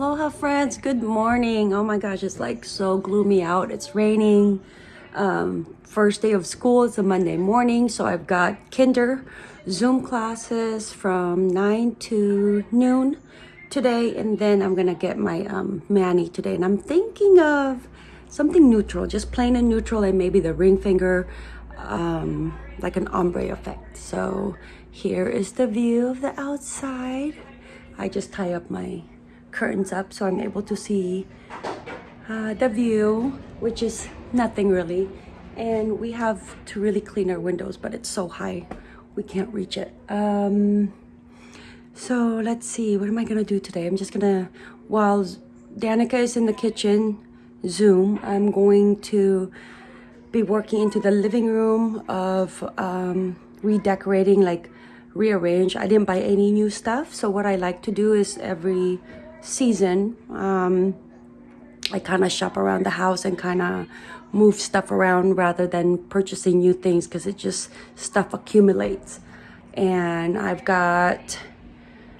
Aloha friends, good morning. Oh my gosh, it's like so gloomy out. It's raining. Um, first day of school, it's a Monday morning. So I've got kinder Zoom classes from 9 to noon today. And then I'm gonna get my um, mani today. And I'm thinking of something neutral, just plain and neutral and maybe the ring finger, um, like an ombre effect. So here is the view of the outside. I just tie up my curtains up so I'm able to see uh, the view, which is nothing really. And we have to really clean our windows, but it's so high, we can't reach it. Um, so let's see, what am I gonna do today? I'm just gonna, while Danica is in the kitchen, Zoom, I'm going to be working into the living room of um, redecorating, like rearrange. I didn't buy any new stuff. So what I like to do is every season, um, I kind of shop around the house and kind of move stuff around rather than purchasing new things because it just stuff accumulates. And I've got,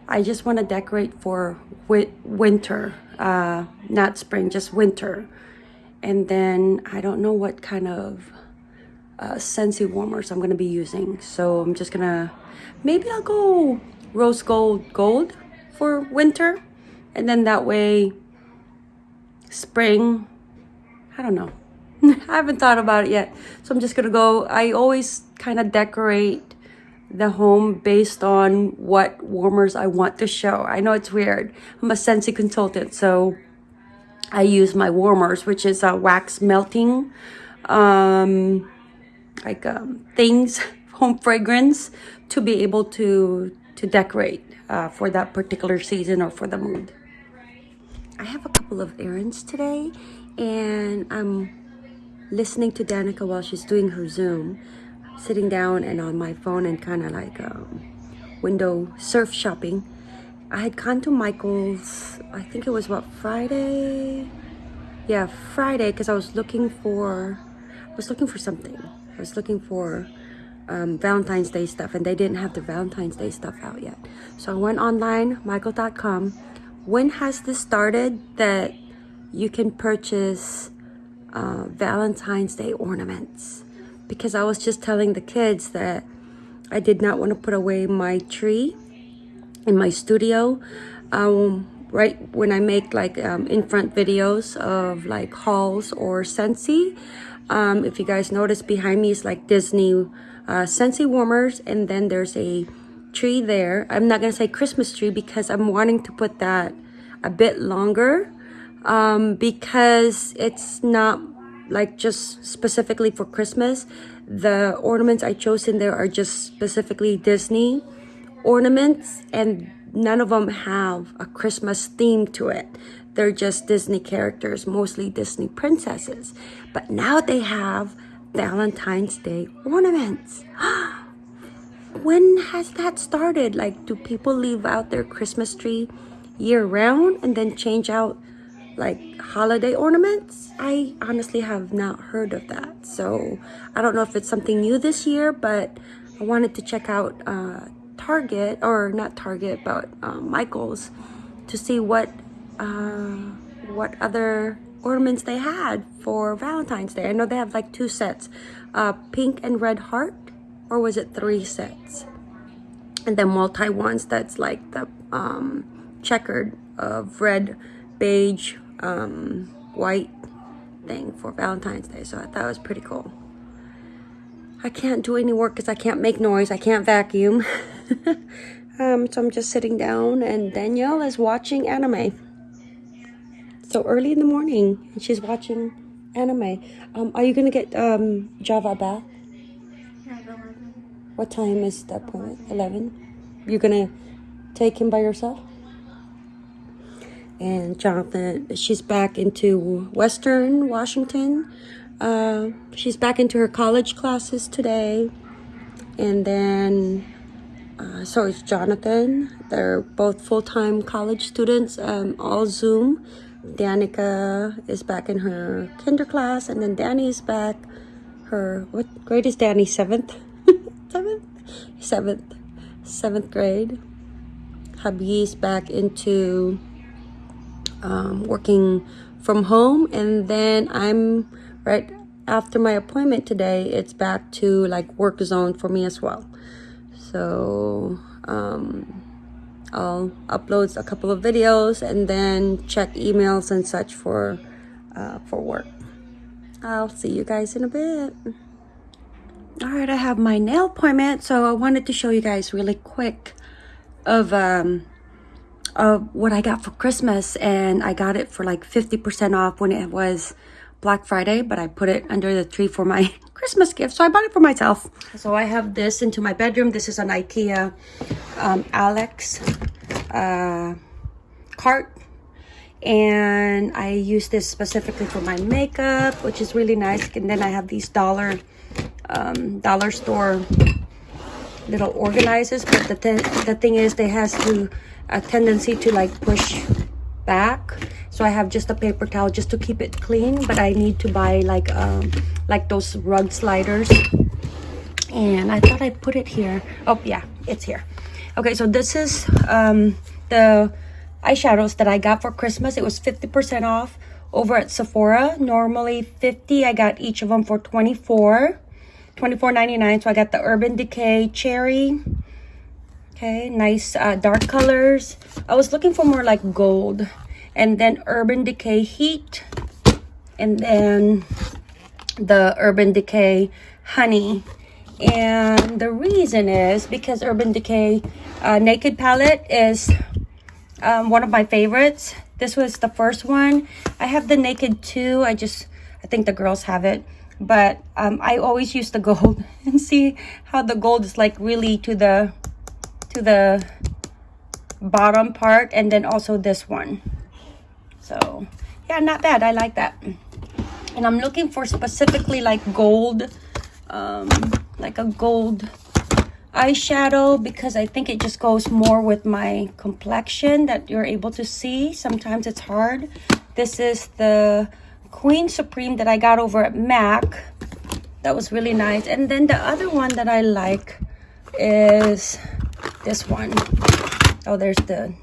I just want to decorate for wi winter, uh, not spring, just winter. And then I don't know what kind of uh, Scentsy warmers I'm going to be using. So I'm just going to, maybe I'll go rose gold gold for winter and then that way spring i don't know. I haven't thought about it yet. So i'm just gonna go i always kind of decorate the home based on what warmers i want to show. I know it's weird. I'm a Scentsy consultant so i use my warmers which is a wax melting um like um, things home fragrance to be able to to decorate uh, for that particular season or for the mood I have a couple of errands today and I'm listening to Danica while she's doing her Zoom, sitting down and on my phone and kind of like um, window surf shopping. I had gone to Michael's, I think it was what, Friday? Yeah, Friday, because I was looking for, I was looking for something. I was looking for um, Valentine's Day stuff and they didn't have the Valentine's Day stuff out yet. So I went online, michael.com, when has this started that you can purchase uh, Valentine's Day ornaments? Because I was just telling the kids that I did not want to put away my tree in my studio. Um, right when I make like um, in front videos of like hauls or Scentsy. Um, if you guys notice behind me is like Disney uh, Scentsy warmers and then there's a tree there. I'm not going to say Christmas tree because I'm wanting to put that a bit longer um, because it's not like just specifically for Christmas. The ornaments I chose in there are just specifically Disney ornaments and none of them have a Christmas theme to it. They're just Disney characters, mostly Disney princesses. But now they have Valentine's Day ornaments. when has that started? Like, do people leave out their Christmas tree year round and then change out like holiday ornaments? I honestly have not heard of that. So I don't know if it's something new this year, but I wanted to check out uh, Target, or not Target, but um, Michael's to see what uh, what other ornaments they had for Valentine's Day. I know they have like two sets, uh, pink and red heart, or was it three sets? And then multi ones that's like the um, checkered of red, beige, um, white thing for Valentine's Day. So I thought it was pretty cool. I can't do any work because I can't make noise. I can't vacuum. um, so I'm just sitting down and Danielle is watching anime. So early in the morning and she's watching anime. Um, are you going to get um, Java back? What time is the appointment? 11? You're going to take him by yourself? And Jonathan, she's back into Western Washington. Uh, she's back into her college classes today. And then, uh, so is Jonathan. They're both full-time college students, um, all Zoom. Danica is back in her kinder class. And then Danny is back. Her, what grade is Danny? Seventh? Seventh? Seventh. Seventh grade. Hubby's back into um, working from home and then I'm right after my appointment today it's back to like work zone for me as well so um, I'll upload a couple of videos and then check emails and such for uh, for work I'll see you guys in a bit all right I have my nail appointment so I wanted to show you guys really quick of um of what I got for Christmas and I got it for like 50% off when it was Black Friday, but I put it under the tree for my Christmas gift. So I bought it for myself. So I have this into my bedroom. This is an Ikea um, Alex uh, cart. And I use this specifically for my makeup, which is really nice. And then I have these dollar um, dollar store little organizers. But the, th the thing is, they has to a tendency to like push back. So i have just a paper towel just to keep it clean but i need to buy like um like those rug sliders. And i thought i put it here. Oh yeah it's here. Okay so this is um the eyeshadows that i got for christmas. It was 50 percent off over at sephora. Normally 50 i got each of them for 24 24.99 so i got the urban decay cherry Okay, nice uh, dark colors. I was looking for more like gold. And then Urban Decay Heat. And then the Urban Decay Honey. And the reason is because Urban Decay uh, Naked Palette is um, one of my favorites. This was the first one. I have the Naked 2. I just, I think the girls have it. But um, I always use the gold and see how the gold is like really to the to the bottom part and then also this one. So yeah not bad. I like that. And i'm looking for specifically like gold um like a gold eyeshadow because i think it just goes more with my complexion that you're able to see. Sometimes it's hard. This is the queen supreme that i got over at mac. That was really nice. And then the other one that i like is this one. Oh, there's the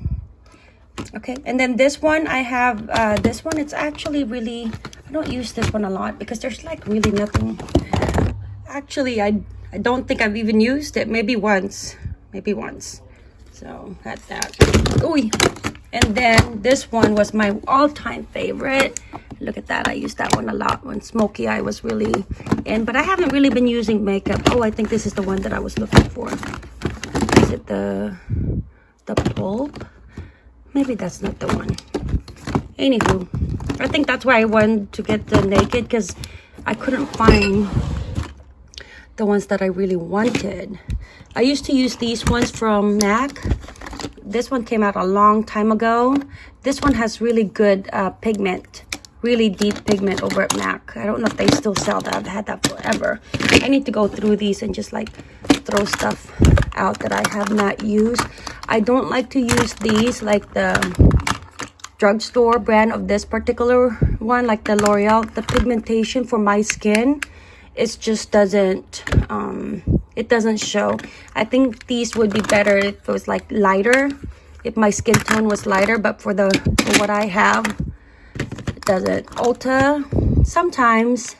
okay. And then this one i have uh this one it's actually really i don't use this one a lot because there's like really nothing. Actually i i don't think i've even used it. Maybe once. Maybe once. So that's that. Ooh. and then this one was my all-time favorite look at that i used that one a lot when smoky eye was really in but i haven't really been using makeup. Oh i think this is the one that i was looking for. Is it the the pulp? Maybe that's not the one. Anywho i think that's why i wanted to get the naked because i couldn't find the ones that i really wanted. I used to use these ones from mac. This one came out a long time ago. This one has really good uh, pigment really deep pigment over at mac i don't know if they still sell that i've had that forever i need to go through these and just like throw stuff out that I have not used. I don't like to use these like the drugstore brand of this particular one, like the L'Oreal. The pigmentation for my skin, it just doesn't, um, it doesn't show. I think these would be better if it was like lighter, if my skin tone was lighter, but for the, for what I have, it. Doesn't. Ulta, sometimes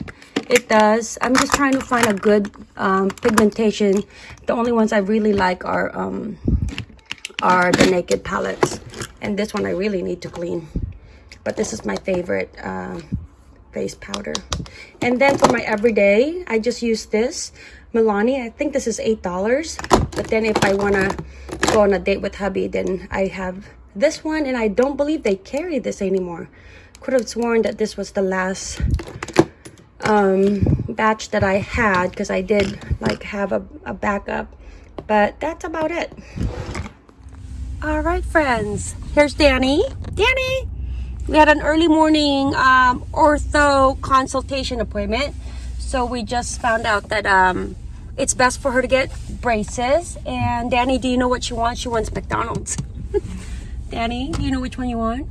it does. I'm just trying to find a good um, pigmentation. The only ones i really like are um, are the naked palettes. And this one i really need to clean. But this is my favorite uh, face powder. And then for my everyday i just use this. Milani i think this is eight dollars. But then if i want to go on a date with hubby then i have this one. And i don't believe they carry this anymore could have sworn that this was the last um, batch that I had because I did like have a, a backup. But that's about it. All right, friends. Here's Danny. Danny! We had an early morning um, ortho consultation appointment. So we just found out that um, it's best for her to get braces. And Danny, do you know what she wants? She wants McDonald's. Danny, do you know which one you want?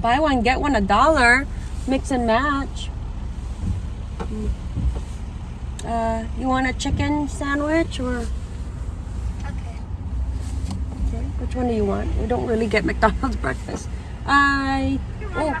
Buy one get one a dollar mix and match uh you want a chicken sandwich or okay okay Which one do you want? We don't really get McDonald's breakfast. I oh.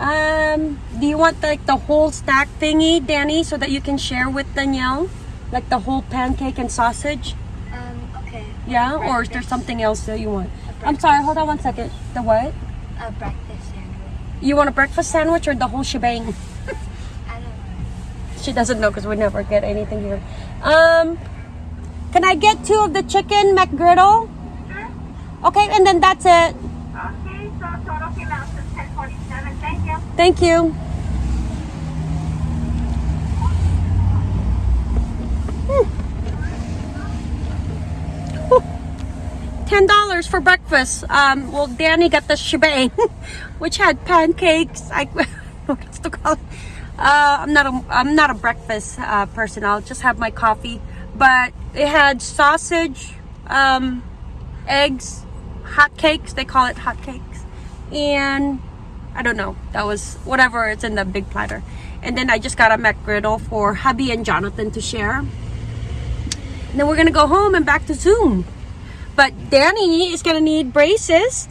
Um, do you want like the whole stack thingy, Danny, so that you can share with Danielle? Like the whole pancake and sausage? Um, okay. Yeah? Or is there something else that you want? I'm sorry, hold on one second. The what? A breakfast sandwich. You want a breakfast sandwich or the whole shebang? I don't know. She doesn't know because we never get anything here. Um, can I get two of the chicken McGriddle? Okay, and then that's it. Okay, so total came out to ten forty-seven, thank you. Thank you. Ten dollars for breakfast. Um, well, Danny got the shebang, which had pancakes. I what's to call? Uh, I'm not a I'm not a breakfast uh, person. I'll just have my coffee. But it had sausage, um, eggs, hot cakes. They call it hot cakes, and I don't know. That was whatever. It's in the big platter. And then I just got a McGriddle for hubby and Jonathan to share. And then we're gonna go home and back to Zoom. But Danny is gonna need braces.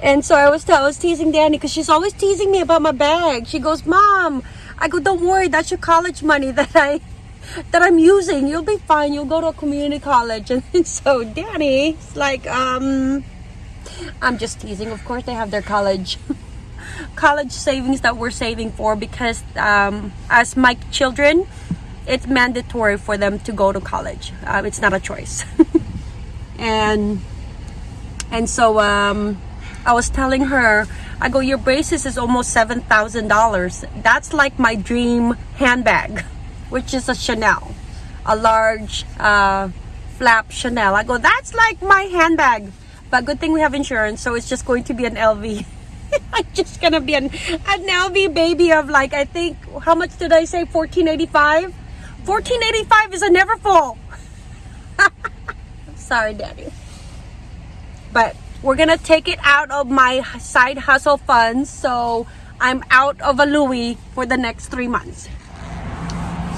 and so I was, I was teasing Danny because she's always teasing me about my bag. She goes, "Mom," I go, "Don't worry, that's your college money that I that I'm using. You'll be fine. You'll go to a community college." And so Danny's like, um. I'm just teasing. Of course, they have their college college savings that we're saving for because um, as my children, it's mandatory for them to go to college. Uh, it's not a choice. and and so um, I was telling her, I go, your braces is almost seven thousand dollars. That's like my dream handbag, which is a Chanel, a large uh, flap Chanel. I go, that's like my handbag. But good thing we have insurance, so it's just going to be an LV. I'm just gonna be an, an LV baby of like I think how much did I say? 1485. 1485 is a Neverfull. Sorry, Daddy. But we're gonna take it out of my side hustle funds, so I'm out of a Louis for the next three months.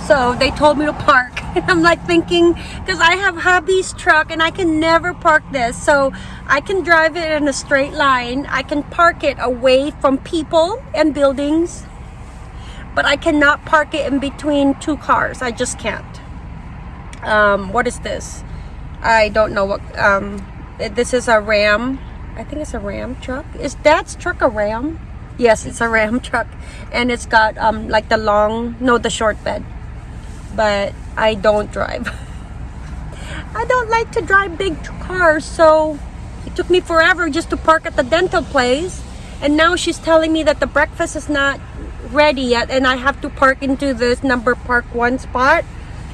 So they told me to park. And I'm like thinking, because I have hubby's truck and I can never park this. So I can drive it in a straight line. I can park it away from people and buildings. But I cannot park it in between two cars. I just can't. Um, what is this? I don't know what. Um, this is a Ram. I think it's a Ram truck. Is Dad's truck a Ram? Yes, it's a Ram truck. And it's got um, like the long, no, the short bed but I don't drive. I don't like to drive big cars, so it took me forever just to park at the dental place. And now she's telling me that the breakfast is not ready yet and I have to park into this number park one spot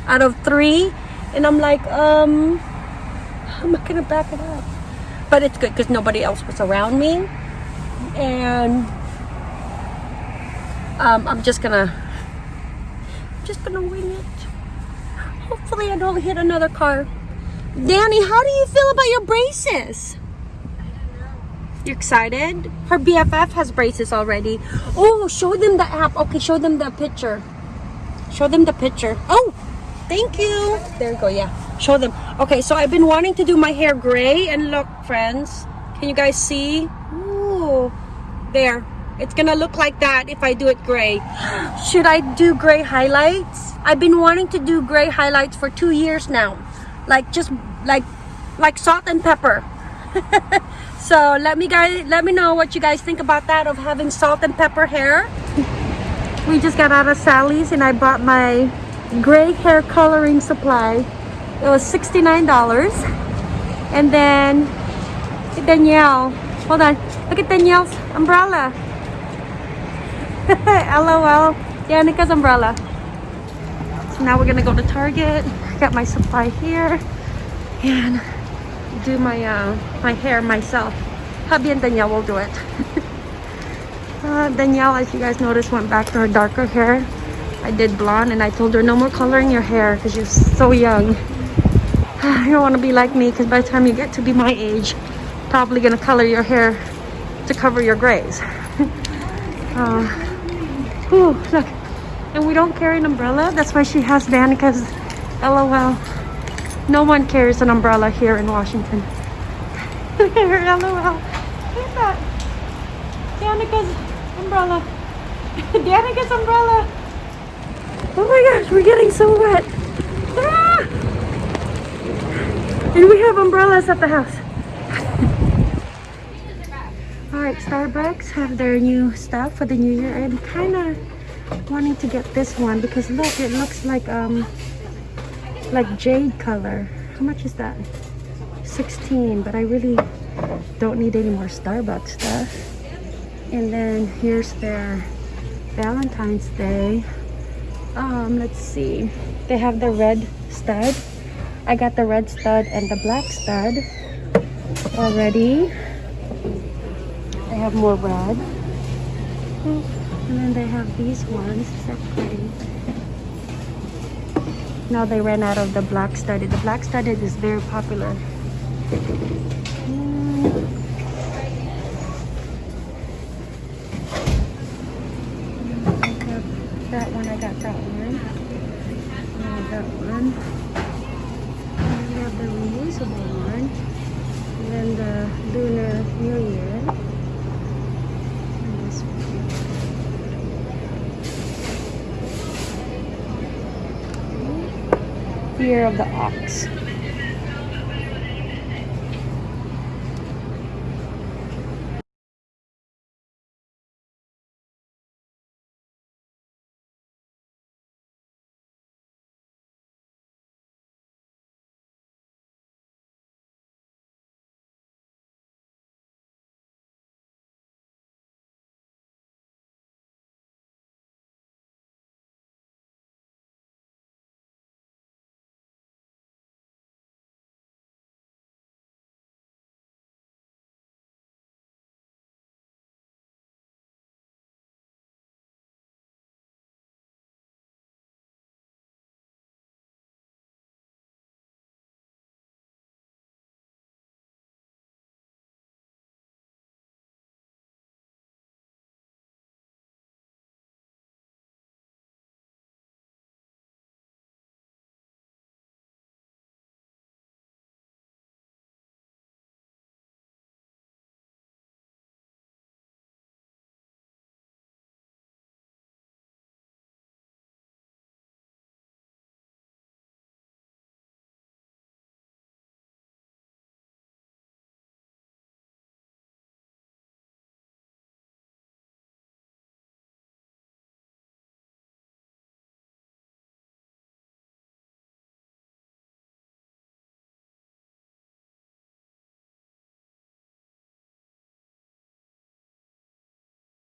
out of three. And I'm like, um, how am I gonna back it up? But it's good because nobody else was around me. And um, I'm just gonna I'm just gonna wing it. Hopefully I don't hit another car. Danny, how do you feel about your braces? You excited? Her BFF has braces already. Oh, show them the app. Okay, show them the picture. Show them the picture. Oh, thank you. There you go, yeah. Show them. Okay, so I've been wanting to do my hair gray. And look, friends. Can you guys see? Ooh, there. It's gonna look like that if I do it gray. Should I do gray highlights? I've been wanting to do gray highlights for two years now. Like just like like salt and pepper. so let me guys let me know what you guys think about that of having salt and pepper hair. We just got out of Sally's and I bought my gray hair coloring supply. It was $69. And then Danielle. Hold on. Look at Danielle's umbrella. LOL. Danica's umbrella. So now we're gonna go to Target. Got my supply here. And do my uh, my hair myself. Hubby and Danielle will do it. uh, Danielle, as you guys noticed, went back to her darker hair. I did blonde and I told her no more coloring your hair because you're so young. you don't want to be like me because by the time you get to be my age, probably gonna color your hair to cover your grays. uh, Ooh, look. And we don't carry an umbrella. That's why she has Danica's LOL. No one carries an umbrella here in Washington. LOL. Look at that. Danica's umbrella. Danica's umbrella. Oh my gosh, we're getting so wet. Ah! And we have umbrellas at the house. Alright, Starbucks have their new stuff for the new year. I'm kind of wanting to get this one because look, it looks like um like jade color. How much is that? 16, but I really don't need any more Starbucks stuff. And then here's their Valentine's Day. Um, let's see. They have the red stud. I got the red stud and the black stud already. They have more red. And then they have these ones. They're pretty. Now they ran out of the black studded. The black studded is very popular. Mm. I have that one. I got that one. And that one. And we have the reusable one. And then the Lunar New Year. And this one. Year of the Ox.